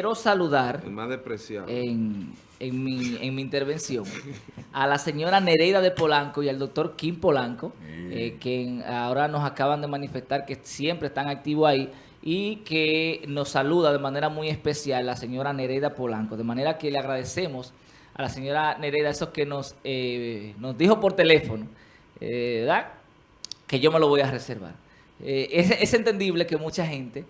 quiero saludar El más despreciado. en, en mi, en mi intervención a la señora Nereida de Polanco y al doctor Kim Polanco, eh, que ahora nos acaban de manifestar que siempre están activos ahí y que nos saluda de manera muy especial la señora Nereida Polanco. De manera que le agradecemos a la señora Nereida eso que nos, eh, nos dijo por teléfono, eh, ¿verdad? Que yo me lo voy a reservar. Eh, es, es entendible que mucha gente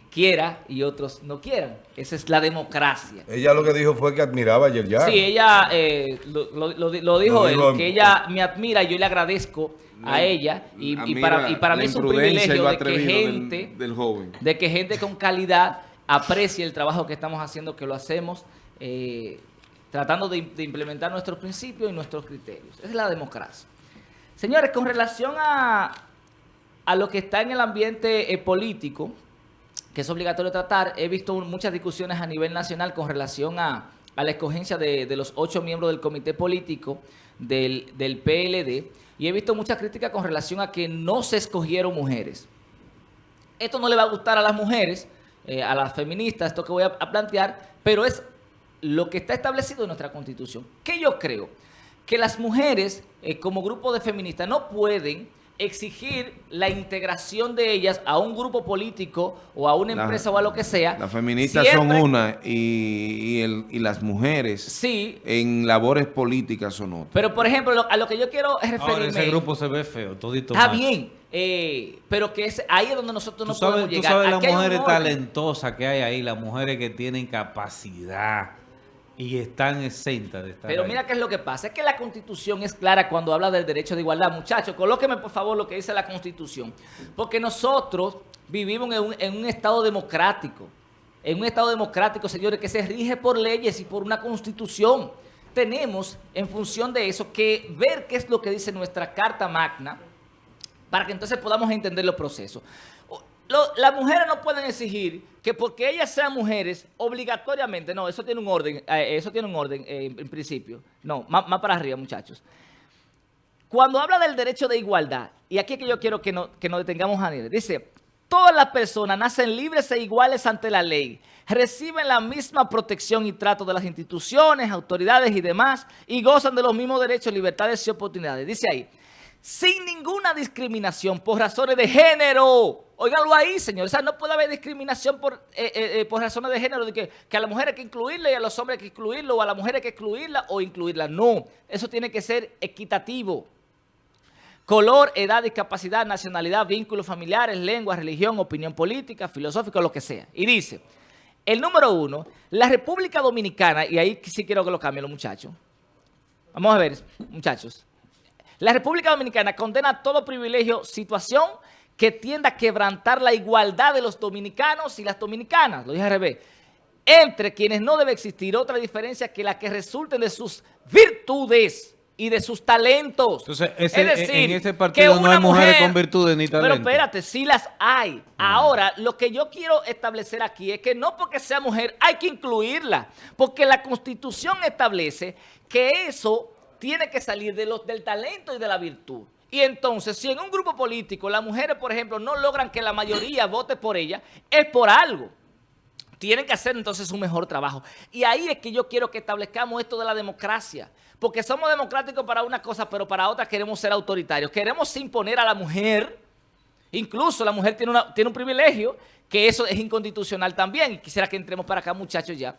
quiera y otros no quieran. Esa es la democracia. Ella lo que dijo fue que admiraba a Yerjan. Sí, ella eh, lo, lo- lo di- lo dijo él, dijo en- que ella me admira y yo le agradezco a ella y, para, y para la mí es un privilegio de que del- gente del joven. de que gente con calidad aprecie el trabajo que estamos haciendo, que lo hacemos eh, tratando de, de implementar nuestros principios y nuestros criterios. Esa es la democracia. Señores, con relación a, a lo que está en el ambiente eh, político, que es obligatorio tratar, he visto muchas discusiones a nivel nacional con relación a, a la escogencia de, de los ocho miembros del comité político del, del PLD y he visto muchas críticas con relación a que no se escogieron mujeres. Esto no le va a gustar a las mujeres, eh, a las feministas, esto que voy a, plantear, pero es lo que está establecido en nuestra Constitución. ¿Qué yo creo? Que las mujeres, eh, como grupo de feministas, no pueden exigir la integración de ellas a un grupo político o a una La- empresa o a lo que sea. Las feministas siempre- son una y, y el- y las mujeres Sí, en labores políticas son otras. pero por ejemplo, lo- a lo que yo quiero es Ahora, referirme... ese grupo se ve feo, todito Está bien, eh, pero que es, ahí es donde nosotros no Tú sabes, podemos tú llegar. sabes las mujeres talentosas que hay ahí, las mujeres que tienen capacidad y están exentas de estar Pero ahí. mira qué es lo que pasa, es que la Constitución es clara cuando habla del derecho de igualdad. Muchachos, colóqueme por favor lo que dice la Constitución. Porque nosotros vivimos en un, en un Estado democrático. En un Estado democrático, señores, que se rige por leyes y por una Constitución. Tenemos, en función de eso, que ver qué es lo que dice nuestra Carta Magna para que entonces podamos entender los procesos. Las mujeres no pueden exigir que porque ellas sean mujeres, obligatoriamente, no, eso tiene un orden, eh, eso tiene un orden eh, en, principio. No, más, para arriba, muchachos. Cuando habla del derecho de igualdad, y aquí es que yo quiero que, no- que nos detengamos a nivel, dice, todas las personas nacen libres e iguales ante la ley, reciben la misma protección y trato de las instituciones, autoridades y demás, y gozan de los mismos derechos, libertades y oportunidades. Dice ahí, sin ninguna discriminación por razones de género. Óiganlo ahí, señores. O sea, no puede haber discriminación por, eh, eh, eh, por razones de género, de que, que a la mujer hay que incluirla y a los hombres hay que excluirlo, o a la mujer hay que excluirla o incluirla. No, eso tiene que ser equitativo. Color, edad, discapacidad, nacionalidad, vínculos familiares, lengua, religión, opinión política, filosófica, lo que sea. Y dice, el número uno, la República Dominicana, y ahí sí quiero que lo cambien los muchachos. Vamos a ver, muchachos. La República Dominicana condena todo privilegio, situación que tienda a quebrantar la igualdad de los dominicanos y las dominicanas, lo dije al revés, entre quienes no debe existir otra diferencia que la que resulten de sus virtudes y de sus talentos. Entonces, ese- es decir, en que partido no hay mujeres mujer- con virtudes ni Pero talento. espérate, sí las hay. Ahora, lo que yo quiero establecer aquí es que no porque sea mujer hay que incluirla, porque la Constitución establece que eso tiene que salir de los, del talento y de la virtud. Y entonces, si en un grupo político las mujeres, por ejemplo, no logran que la mayoría vote por ella, es por algo. Tienen que hacer entonces un mejor trabajo. Y ahí es que yo quiero que establezcamos esto de la democracia. Porque somos democráticos para una cosa, pero para otra queremos ser autoritarios. Queremos imponer a la mujer. Incluso la mujer tiene, tiene un privilegio, que eso es inconstitucional también. Y quisiera que entremos para acá, muchachos, ya.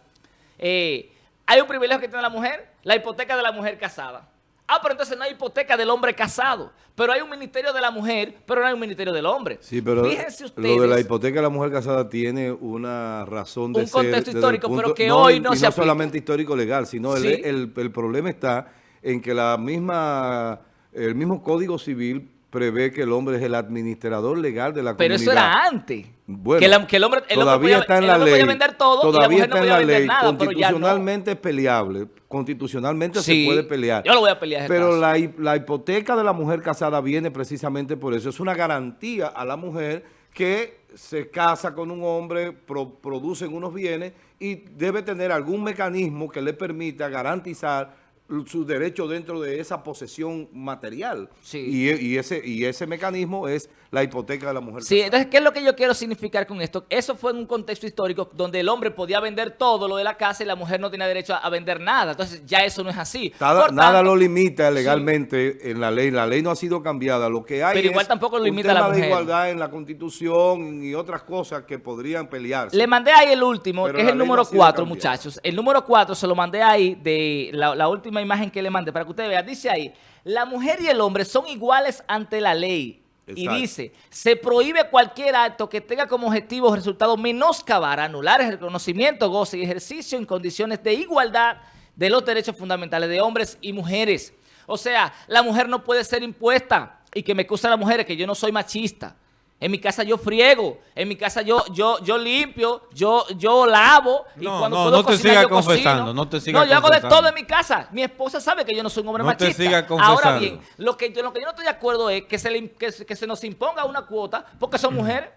Eh, hay un privilegio que tiene la mujer, la hipoteca de la mujer casada. Ah, pero entonces no hay hipoteca del hombre casado. Pero hay un ministerio de la mujer, pero no hay un ministerio del hombre. Sí, pero Fíjense ustedes. lo de la hipoteca de la mujer casada tiene una razón de Un ser... contexto desde el histórico, pero que hoy no y se no aplica. solamente histórico legal, sino el- el, el problema está en que la misma el mismo Código Civil prevé que el hombre es el administrador legal de la Pero comunidad. eso era antes. Bueno, que, la- que el hombre, el hombre todavía podía, está en la ley. podía vender todo y la todavía no está en la ley. nada, pero ya no. Constitucionalmente es peleable. Constitucionalmente Sí, se puede pelear. yo lo voy a pelear Pero la, hi- la hipoteca de la mujer casada viene precisamente por eso. Es una garantía a la mujer que se casa con un hombre, pro- producen unos bienes y debe tener algún mecanismo que le permita garantizar su derecho dentro de esa posesión material. Sí. Y, y ese, y ese mecanismo es la hipoteca de la mujer. Sí, casada. entonces, ¿qué es lo que yo quiero significar con esto? Eso fue en un contexto histórico donde el hombre podía vender todo lo de la casa y la mujer no tenía derecho a, a vender nada. Entonces, ya eso no es así. Nada, lo limita legalmente en la ley. La ley no ha sido cambiada. Lo que hay Pero igual es tampoco lo un limita la tema de mujer. igualdad en la Constitución y otras cosas que podrían pelearse. Le mandé ahí el último, Pero que es el número ha sido 4, cambiada. muchachos. El número 4 se lo mandé ahí de la, la última imagen que le mandé para que usted vea. Dice ahí, la mujer y el hombre son iguales ante la ley. Y dice, se prohíbe cualquier acto que tenga como objetivo o resultado menoscabar, anular el reconocimiento, goce y ejercicio en condiciones de igualdad de los derechos fundamentales de hombres y mujeres. O sea, la mujer no puede ser impuesta y que me excusa las mujeres que yo no soy machista. En mi casa yo friego, en mi casa yo yo yo limpio, yo yo lavo y No, cuando no, puedo no te cocinar, sigas yo cocino. confesando, no te sigas No, yo hago de todo en mi casa. Mi esposa sabe que yo no soy un hombre No te machista. sigas Ahora confesando. bien, lo que, yo, lo que yo no estoy de acuerdo es que se, le, que, que se nos imponga una cuota porque son mujeres.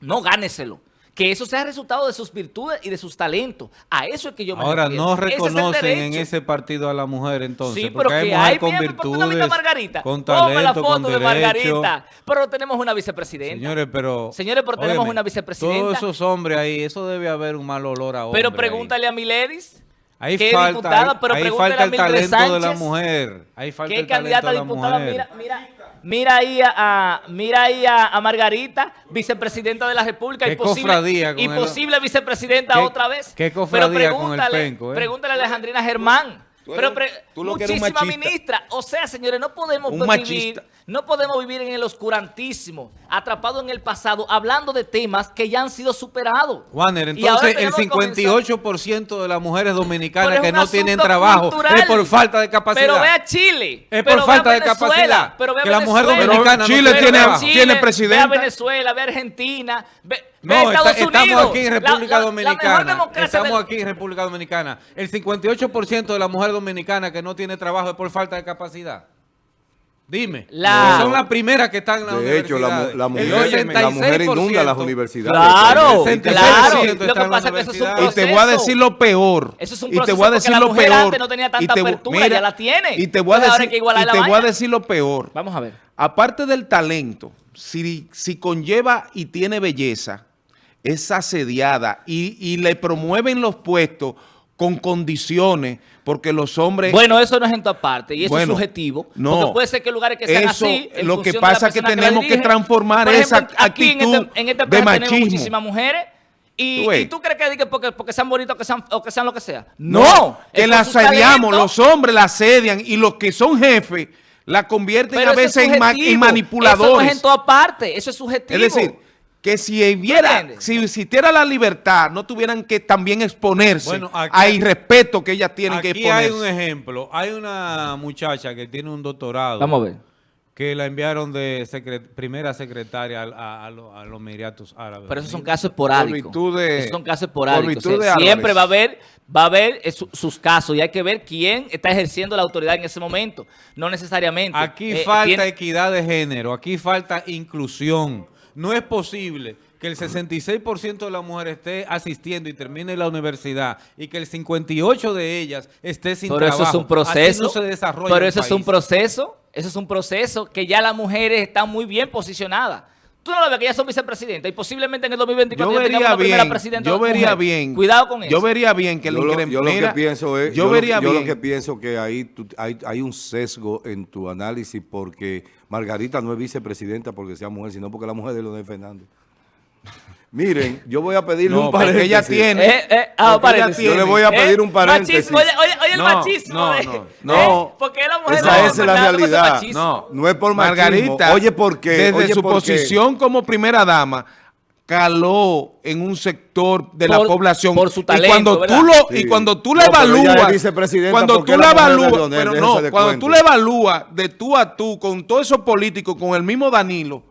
No gáneselo. Que eso sea resultado de sus virtudes y de sus talentos. A eso es que yo me Ahora, refiero. no Ese es reconocen en ese partido a la mujer entonces. Sí, porque pero que hay, con mira, ¿por qué no virtudes, a Margarita? con Ponme la talento, foto con de derecho. Margarita. Pero tenemos una vicepresidenta. Señores, pero... Señores, pero tenemos óyeme, una vicepresidenta. Todos esos hombres ahí, eso debe haber un mal olor a hombre pero ahí. pregúntale a Miledis. Ahí que es falta, diputada, ahí- pero ahí pregúntale falta a el talento de la Sánchez, mujer. Ahí falta ¿Qué el talento candidata diputada? Mira, mira, mira ahí a, a- mira ahí a, a Margarita, vicepresidenta de la República Qué y posible, y el- posible vicepresidenta Qué- otra vez. qué Pero cofradía con el pregúntale, penco, ¿eh? pregúntale a Alejandrina Germán. Tú Pero eres- tú lo muchísima ministra. O sea, señores, no podemos vivir, no podemos vivir en el oscurantísimo, atrapado en el pasado, hablando de temas que ya han sido superados. Juaner, entonces el tenemos que comenzar- 58% de las mujeres dominicanas que no tienen trabajo cultural. es por falta de capacidad. Pero ve a Chile. Es por falta de capacidad. Pero ve a Que la mujer Venezuela. dominicana no Chile Pero tiene- ve a Chile, tiene Ve a presidenta. Venezuela, ve a Argentina, ve, ve No, a Estados está- estamos Unidos. aquí en República la- la Dominicana. estamos del- aquí en República Dominicana. El 58% de la mujer dominicana que no tiene trabajo es por falta de capacidad. Dime. La- son las primeras que están en la De hecho, la, la mujer, la mujer inunda las 66%. universidades. Claro, El 66% claro. Lo que la pasa es que eso es un proceso. Y te voy a decir lo peor. Eso es un y te proceso voy a porque decir la lo mujer peor. antes no tenía tanta y te, vo- apertura, ya la tiene. Y te voy a decir, hay que igualar y la te voy a vaina. decir lo peor. Vamos a ver. Aparte del talento, si, si conlleva y tiene belleza, es asediada y, y le promueven los puestos con condiciones, porque los hombres... Bueno, eso no es en todas partes y eso Bueno, es subjetivo. no. porque puede ser que lugares que sean Eso, así. en lo que pasa es que tenemos que transformar esa aquí en actitud este, en este de país tenemos machismo. muchísimas mujeres. Y, Tú ves. y tú crees que, porque, porque sean bonitos que sean, o que sean lo que sea. No, No, que es la por su asediamos, los hombres la asedian y los que son jefes la convierten Pero a veces en, ma- en manipuladores. Eso no es en todas partes, eso es subjetivo. Es decir, que si hubiera, si existiera la libertad, no tuvieran que también exponerse Bueno, aquí- a irrespeto que ellas tienen que Aquí hay exponerse. un ejemplo. Hay una muchacha que tiene un doctorado. Vamos a ver. Que la enviaron de primera secretaria a, a- a lo- a los Emiratos Árabes. Pero esos son casos esporádicos. Esos son casos por esporádicos. O sea, siempre va a haber, va a haber eh, su- sus casos y hay que ver quién está ejerciendo la autoridad en ese momento. No necesariamente. Aquí Eh, falta tiene- equidad de género, aquí falta inclusión. No es posible que el 66% de las mujeres esté asistiendo y termine la universidad y que el 58% de ellas esté sin Pero eso trabajo. es un proceso. No se desarrolla pero eso es un proceso. Eso es un proceso que ya las mujeres están muy bien posicionadas. Tú no lo ves que ya son vicepresidentas y posiblemente en el 2024 Yo vería una primera bien, presidenta yo vería mujer. bien. Cuidado con eso. Yo vería bien que yo, lo, yo lo que Mira, pienso es, yo, lo- vería yo bien. lo que pienso que ahí tú- hay, hay un sesgo en tu análisis porque Margarita no es vicepresidenta porque sea mujer, sino porque la mujer de Leonel Fernández. Miren, yo voy a pedirle No, un porque paréntisis. ella tiene- Eh, eh, ah, Porque ella paréntesis. tiene- Yo le voy a pedir Eh, un paréntesis. machismo, oye, oye, oye el No, machismo. no, de- no, no. Eh, porque la mujer Esa no, es la realidad. machismo. No, No es por machismo. Margarita, Oye, ¿por qué? Desde Oye, su ¿por qué? posición como primera dama, caló en un sector de la Por- población. por su y talento, cuando ¿verdad? tú lo Sí. y cuando tú la evalúas, cuando tú la la evalúas, pero no, cuando tú la evalúas de tú a tú con todos esos políticos, con el mismo Danilo,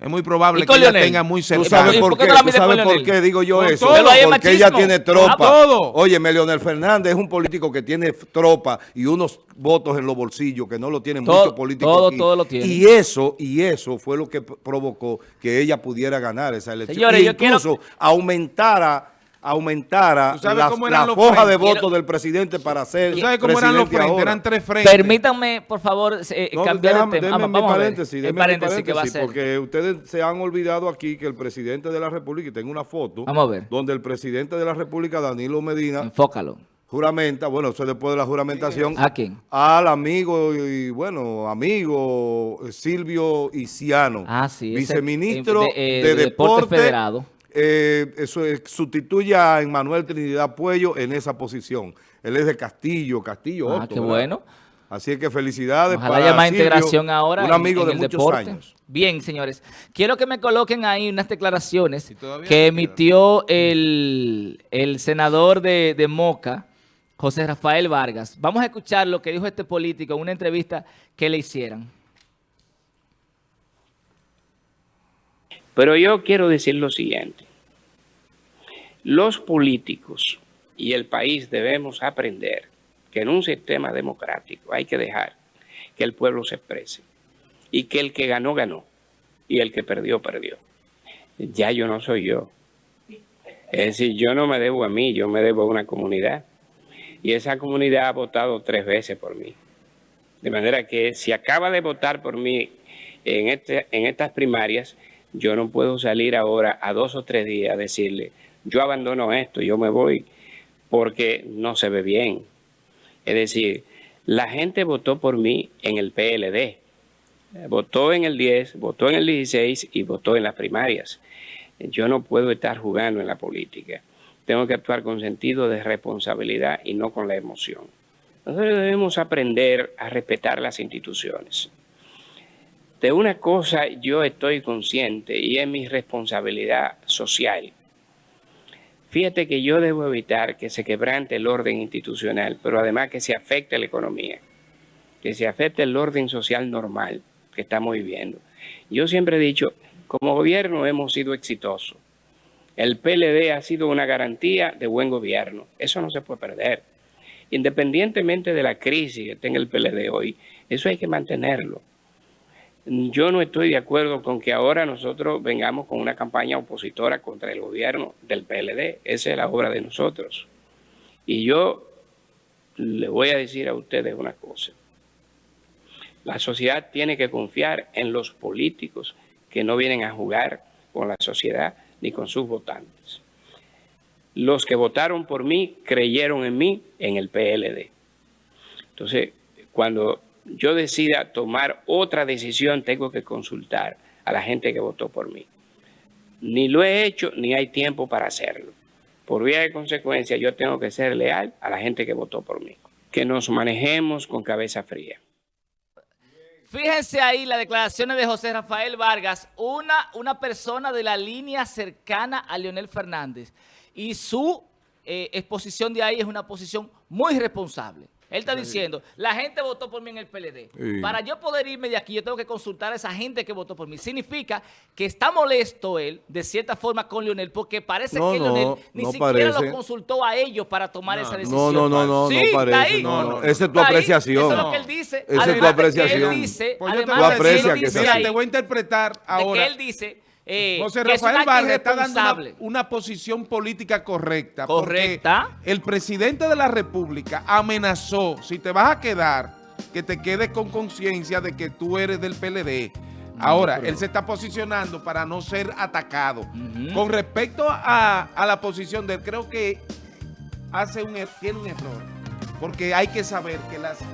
es muy probable ¿Y con que ella tenga muy ¿Tú cerca. sabes ¿Y por por qué ¿Tú sabes por qué digo yo Por eso? todo. Porque ella tiene tropa. A todo. Óyeme, Leonel Fernández es un político que tiene tropa y unos votos en los bolsillos que no lo tienen muchos políticos todo- aquí. todo lo tiene. Y eso, y eso fue lo que provocó que ella pudiera ganar esa elección. Señores, y yo quiero- incluso aumentara aumentara ¿Tú sabes la, la foja de voto Quiero- del presidente para ser ¿Tú sabes cómo eran los frentes? ahora. Eran tres frentes. Permítanme, por favor, eh, No, cambiar déjame- el tema. déjame Vamos, a ver. paréntesis, el déjame mi paréntesis que va a paréntesis, ser. Porque ustedes se han olvidado aquí que el presidente de la República, y tengo una foto, Vamos a ver. donde el presidente de la República, Danilo Medina, Enfócalo. juramenta, bueno, eso es después de la juramentación, ¿A quién? al amigo y, bueno, amigo eh, Silvio Isiano, Ah, sí, viceministro eh, de, de- de Deporte Deporte, Federado. Eh, eso es- sustituye a Emmanuel Trinidad Puello en esa posición. Él es de Castillo, Castillo Ah, Otto, qué ¿verdad? bueno. Así es que felicidades Ojalá para haya más Silvio, integración ahora un en- amigo en de el muchos deporte. años. Bien, señores. Quiero que me coloquen ahí unas declaraciones que emitió el, el senador de, de Moca, José Rafael Vargas. Vamos a escuchar lo que dijo este político en una entrevista que le hicieran. Pero yo quiero decir lo siguiente. Los políticos y el país debemos aprender que en un sistema democrático hay que dejar que el pueblo se exprese y que el que ganó, ganó y el que perdió, perdió. Ya yo no soy yo. Es decir, yo no me debo a mí, yo me debo a una comunidad. Y esa comunidad ha votado tres veces por mí. De manera que si acaba de votar por mí en, este, en estas primarias, yo no puedo salir ahora a dos o tres días a decirle, yo abandono esto, yo me voy, porque no se ve bien. Es decir, la gente votó por mí en el PLD, votó en el 10, votó en el 16 y votó en las primarias. Yo no puedo estar jugando en la política. Tengo que actuar con sentido de responsabilidad y no con la emoción. Nosotros debemos aprender a respetar las instituciones. De una cosa yo estoy consciente y es mi responsabilidad social. Fíjate que yo debo evitar que se quebrante el orden institucional, pero además que se afecte la economía, que se afecte el orden social normal que estamos viviendo. Yo siempre he dicho, como gobierno hemos sido exitosos. El PLD ha sido una garantía de buen gobierno. Eso no se puede perder. Independientemente de la crisis que tenga el PLD hoy, eso hay que mantenerlo. Yo no estoy de acuerdo con que ahora nosotros vengamos con una campaña opositora contra el gobierno del PLD. Esa es la obra de nosotros. Y yo le voy a decir a ustedes una cosa. La sociedad tiene que confiar en los políticos que no vienen a jugar con la sociedad ni con sus votantes. Los que votaron por mí creyeron en mí en el PLD. Entonces, cuando yo decida tomar otra decisión, tengo que consultar a la gente que votó por mí. Ni lo he hecho, ni hay tiempo para hacerlo. Por vía de consecuencia, yo tengo que ser leal a la gente que votó por mí. Que nos manejemos con cabeza fría. Fíjense ahí las declaraciones de José Rafael Vargas, una, una persona de la línea cercana a Leonel Fernández. Y su eh, exposición de ahí es una posición muy responsable. Él está diciendo, la gente votó por mí en el PLD. Sí. Para yo poder irme de aquí, yo tengo que consultar a esa gente que votó por mí. Significa que está molesto él, de cierta forma, con Leonel, porque parece No, que no, Leonel ni no siquiera parece. lo consultó a ellos para tomar esa decisión. no, no, no, Sí, no está parece. ahí. No, no, no. Esa es tu apreciación. Eso es lo que él dice. Esa es tu apreciación. Él dice, Pues yo te además que él dice ahí, te voy a interpretar ahora. que él dice eh, José Rafael Vargas está dando una, posición política correcta. Correcta. El presidente de la República amenazó, si te vas a quedar, que te quedes con conciencia de que tú eres del PLD. Ahora, pero- él se está posicionando para no ser atacado. Con respecto a, a la posición de él, creo que hace un, er- tiene un error. Porque hay que saber que las ah,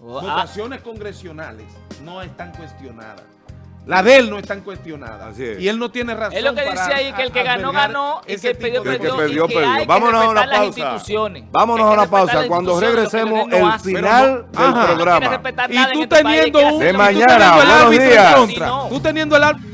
votaciones congresionales no están cuestionadas. La de él no están cuestionadas. Así es. Y él no tiene razón Es lo que dice ahí, que el que ganó, ganó, y que perdió, El que perdió, perdió, y que perdió. hay que Vámonos a una las pausa. instituciones. Vámonos a una pausa. las Cuando regresemos, no el hace. final Pero no- del Ajá. No programa. respetar Y tú este teniendo un... De mañana, buenos días. no. Tú teniendo el árbitro